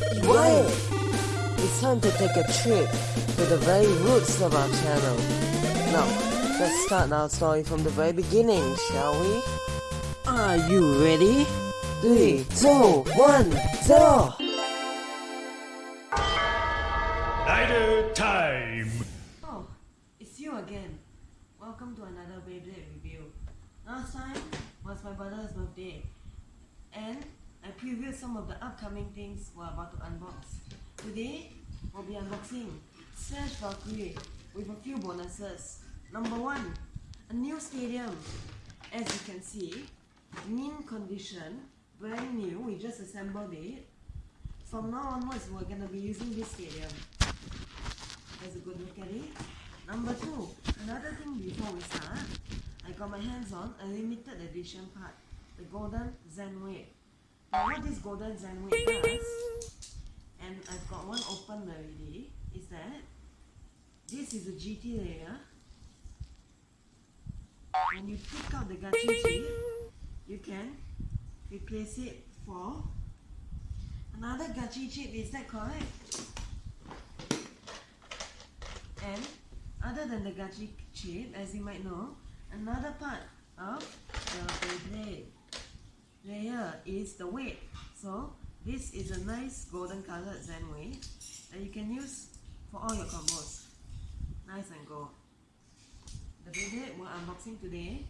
Quiet! It's time to take a trip to the very roots of our channel. Now, let's start our story from the very beginning, shall we? Are you ready? Three, two, one, zero! Night time! Oh, it's you again. Welcome to another Beyblade review. Last time was my brother's birthday, and I previewed some of the upcoming things we're about to unbox. Today, we'll be unboxing Slash Valkyrie with a few bonuses. Number one, a new stadium. As you can see, mint condition, brand new, we just assembled it. From now onwards, we're gonna be using this stadium. Let's a good look at it. Number two, another thing before we start, I got my hands on a limited edition part, the Golden Zenway. Now what this Golden Zenway does, and I've got one open already, is that? This is a GT layer. When you pick out the gachi chip, you can replace it for another gachi chip, is that correct? And other than the gachi chip, as you might know, another part of the Beyblade layer is the weight. So this is a nice golden colored Zen weight that you can use for all your combos. Nice and gold. The Beyblade we're unboxing today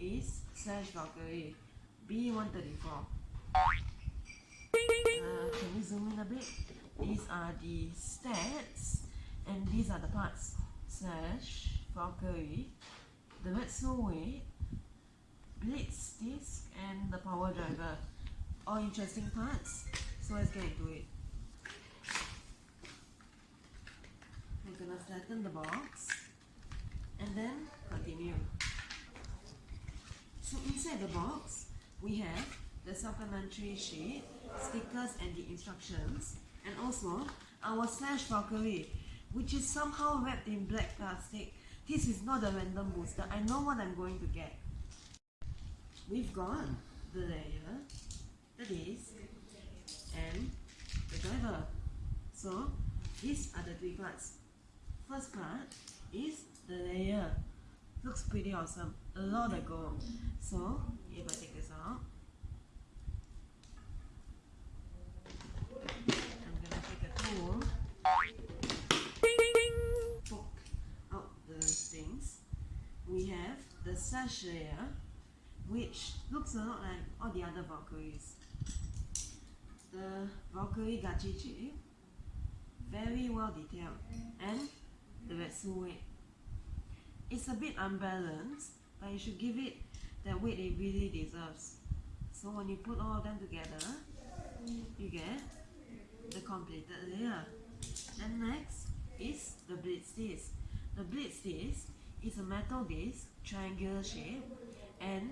is Slash Valkyrie B134. Uh, can we zoom in a bit? These are the stats and these are the parts. Slash Valkyrie, the Retsu weight, Blitz disc and the power driver. All interesting parts. So let's get into it. We're gonna flatten the box and then continue. So inside the box, we have the supplementary sheet, stickers and the instructions, and also our slash Valkyrie, which is somehow wrapped in black plastic. This is not a random booster. I know what I'm going to get. We've got the layer, the disc, and the driver. So these are the three parts. First part is the layer. Looks pretty awesome. A lot of gold. So if I take this out, I'm gonna take a tool, poke out the things. We have the sash layer, which looks a lot like all the other Valkyries. The Valkyrie Gachi very well detailed, and the Retsu weight. It's a bit unbalanced, but you should give it the weight it really deserves. So when you put all of them together, you get the completed layer. And next is the blitz disc. The blitz disc is a metal disc, triangular shape, and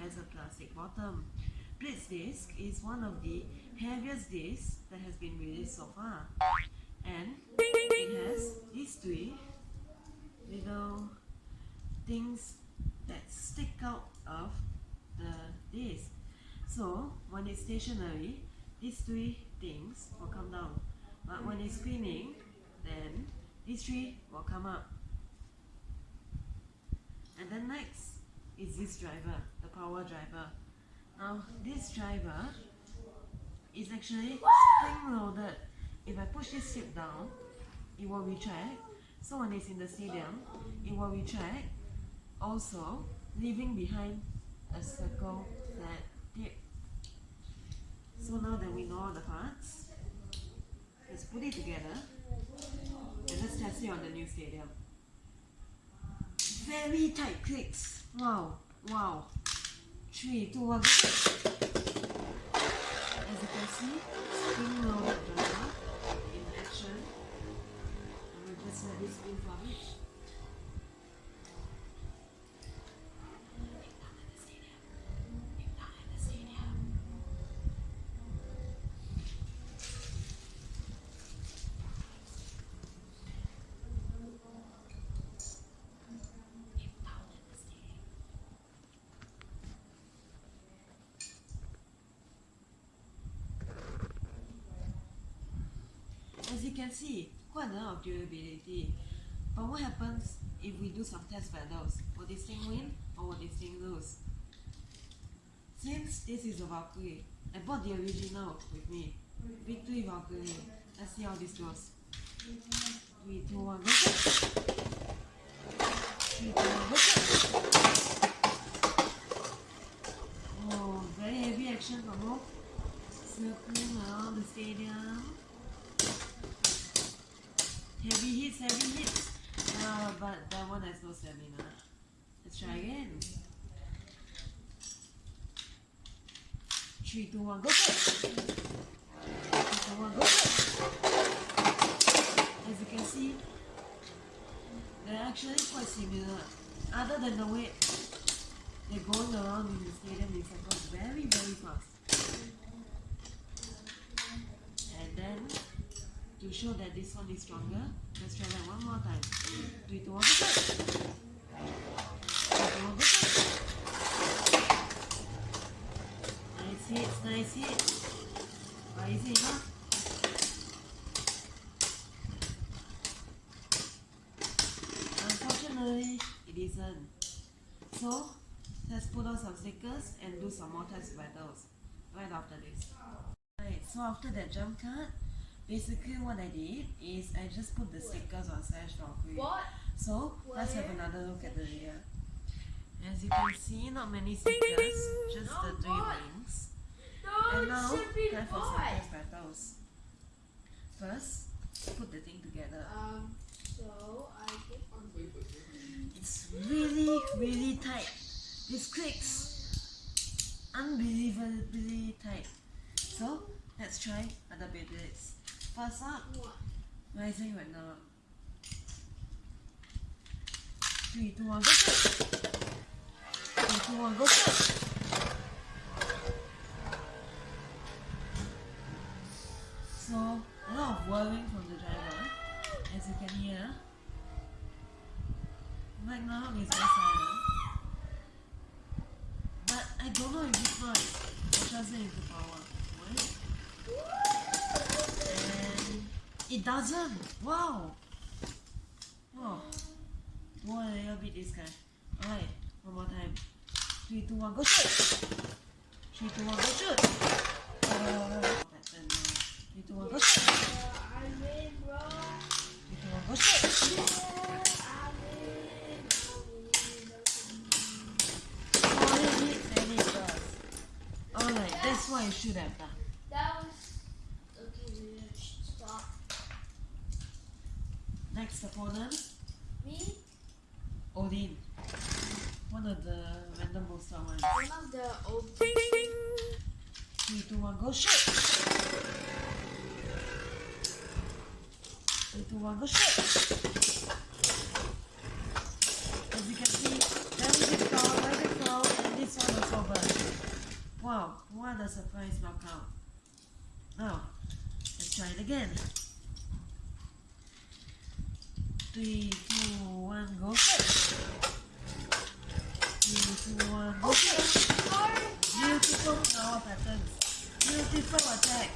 has a plastic bottom. Blitz disc is one of the heaviest discs that has been released so far. And it has these three little things that stick out of the disc. So when it's stationary, these three things will come down. But when it's spinning, then these three will come up. And then next is this driver, the power driver. Now this driver is actually spring loaded. If I push this chip down, it will retract. So when it's in the stadium, it will retract, also leaving behind a circle flat tip. So now that we know all the parts, let's put it together and let's test it on the new stadium. Very tight clicks. Wow, wow. Three, two, one. As you can see, spring driver in action. Just let this spin for you can see, quite a lot of durability. But what happens if we do some test battles? Will this thing win or will this thing lose? Since this is a Valkyrie, I bought the original with me. Victory Valkyrie. Let's see how this goes. 3, 2, 1, go! 3, 2, 1, go! Oh, very heavy action from both. Circling around the stadium. Heavy hits, heavy hits. Uh, but that one has no stamina. Let's try again. Three, two, one, go for it. Three, two, one, go for it. As you can see, they're actually quite similar. Other than the way they're going around in the stadium in circles very, very fast. And then, to show that this one is stronger, let's try that one more time. For it. One, go for it. Nice hits, nice hits. Enough? Unfortunately, it isn't. So, let's put on some stickers and do some more test battles right after this. Right, so after that jump cut, basically what I did is I just put the stickers on Slash Valkyrie. What? So, let's have another look at the rear. As you can see, not many stickers, just the three what? wings. No, And now, it should be time for some white. test battles. First, put the thing together. Um, so I get on It's really, really tight. This clicks unbelievably tight. So, let's try other bits. First up, what? rising right now. Three, two, one, go for it. Three, two, one, go for it. So, a lot of whirling from the driver, as you can hear. Right now, it's very silent. But I don't know if this will translate into power. Wait. It doesn't. Wow. Wow. More a little bit this guy. Alright, one more time. Three, two, one, go shoot. Three, two, one, go shoot. Uh, pattern now. Three, two, one, go shoot. I win, bro. Three, two, one, go shoot. Alright, that's what I should have done. That was okay. we should Stop. Next opponent, Me, Odin. One of the random monster ones. one of the old. Three, two, one, go shoot! Three, two, one, go shoot! As you can see, very big flower, very big flower, and this one also burn. Wow, what a surprise knockout. Now, let's try it again. Three, two, one, go! Three, two, one, go shoot! Beautiful flower patterns. Beautiful attack.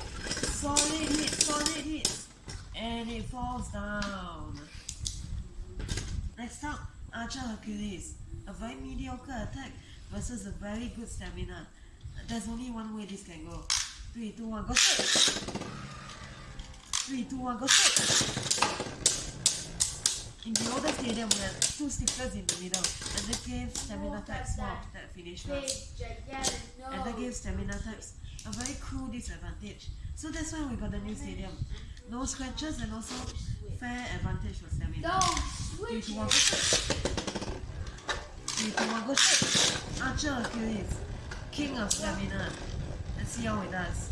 Solid hit, solid hit. And it falls down. Next up, Archer Hercules. A very mediocre attack versus a very good stamina. There's only one way this can go. 3, 2, 1, go straight! 3, 2, 1, go straight! In the older stadium, we had two stickers in the middle, and that gave stamina types more that finish no. and that gives stamina types a very cool disadvantage. So that's why we got the new stadium. No scratches and also fair advantage for stamina. No, Three, switch two, one, it. go straight. Three, two, one, go straight. Archer Achilles, king of stamina. Let's see how it does.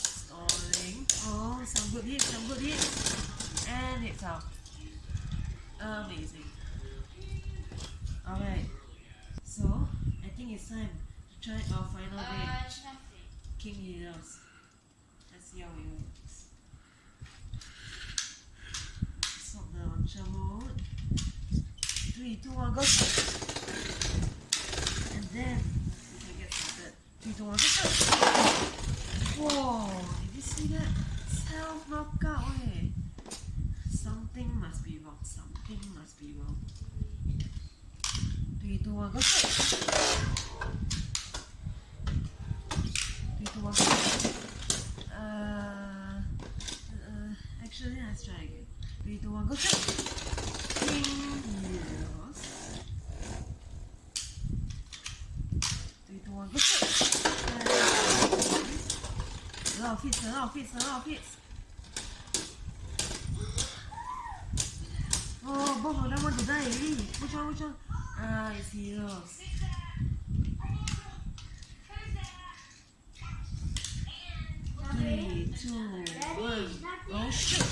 Stalling. Oh, some good hits, some good hits. And it's out. Amazing. Alright. So, I think it's time to try our final Uh, game. nothing. King Heroes. Let's see how it works. Stop the launcher mode. Three, two, one, go! And then we can get started. Three, two, one, go! Whoa, did you see that? Self knockout eh. Something must be wrong. Something must be wrong. Three, two, one, go straight. Uh, uh, actually, let's try again. Three, two, one, go straight. A lot of hits, a lot of hits, a lot of hits. Oh, of them want to die already. Which one, which one? Ah, it's heroes. Three, two, one, go shoot!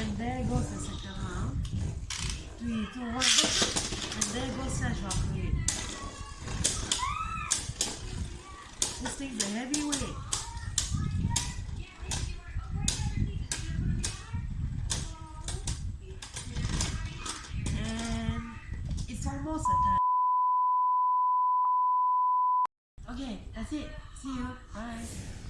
And there goes the second round. Three, two, one, go! And there goes Slash Valkyrie. This thing's a heavyweight. And it's almost a time. Okay, that's it. See you. Bye.